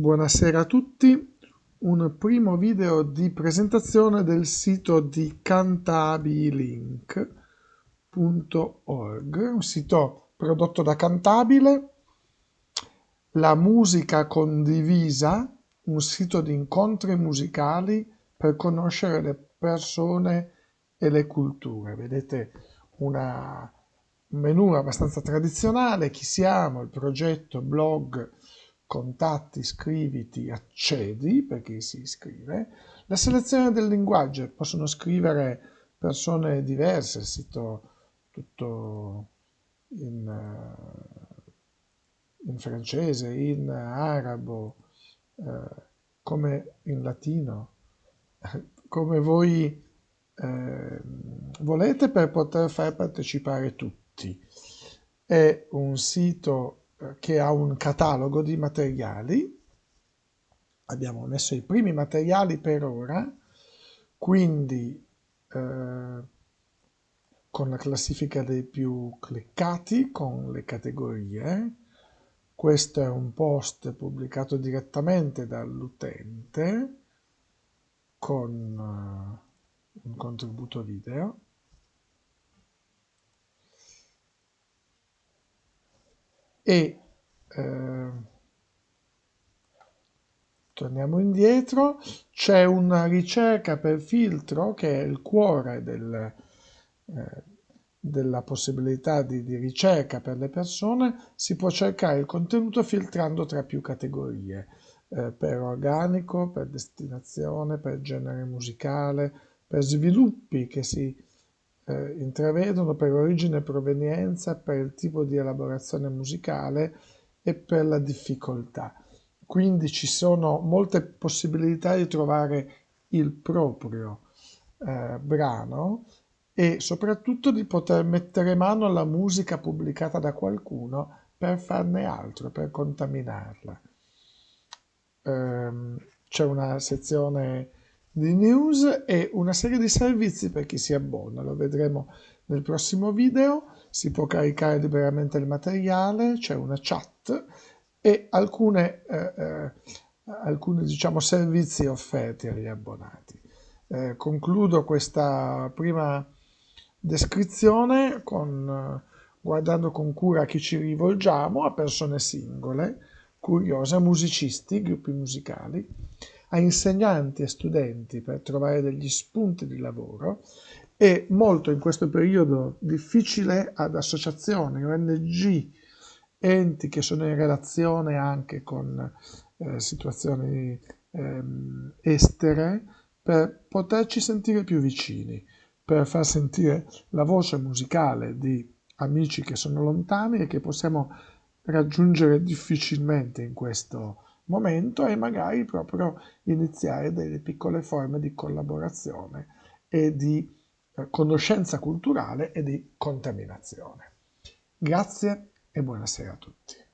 Buonasera a tutti, un primo video di presentazione del sito di cantabililink.org, un sito prodotto da Cantabile, la musica condivisa, un sito di incontri musicali per conoscere le persone e le culture. Vedete una, un menu abbastanza tradizionale, chi siamo, il progetto, blog, contatti, iscriviti, accedi per chi si iscrive. La selezione del linguaggio, possono scrivere persone diverse, il sito tutto in, eh, in francese, in arabo, eh, come in latino, come voi eh, volete per poter far partecipare tutti. È un sito che ha un catalogo di materiali. Abbiamo messo i primi materiali per ora, quindi eh, con la classifica dei più cliccati, con le categorie. Questo è un post pubblicato direttamente dall'utente con uh, un contributo video. E eh, torniamo indietro, c'è una ricerca per filtro che è il cuore del, eh, della possibilità di, di, ricerca per le persone, si può cercare il contenuto filtrando tra più categorie, eh, per organico, per destinazione, per genere musicale, per sviluppi che si intravedono per origine e provenienza, per il tipo di elaborazione musicale e per la difficoltà. Quindi ci sono molte possibilità di trovare il proprio eh, brano e soprattutto di poter mettere mano alla musica pubblicata da qualcuno per farne altro, per contaminarla. Um, c'è una sezione di news e una serie di servizi per chi si abbona, lo vedremo nel prossimo video, si può caricare liberamente il materiale, c'è una chat e alcune, eh, eh, alcuni diciamo, servizi offerti agli abbonati. Eh, concludo questa prima descrizione con, guardando con cura a chi ci rivolgiamo, a persone singole, curiose, musicisti, gruppi musicali, a insegnanti e studenti per trovare degli spunti di lavoro e molto in questo periodo difficile ad associazioni, ONG, enti che sono in relazione anche con eh, situazioni eh, estere per poterci sentire più vicini, per far sentire la voce musicale di amici che sono lontani e che possiamo raggiungere difficilmente in questo momento e magari proprio iniziare delle piccole forme di collaborazione e di eh, conoscenza culturale e di contaminazione. Grazie e buonasera a tutti.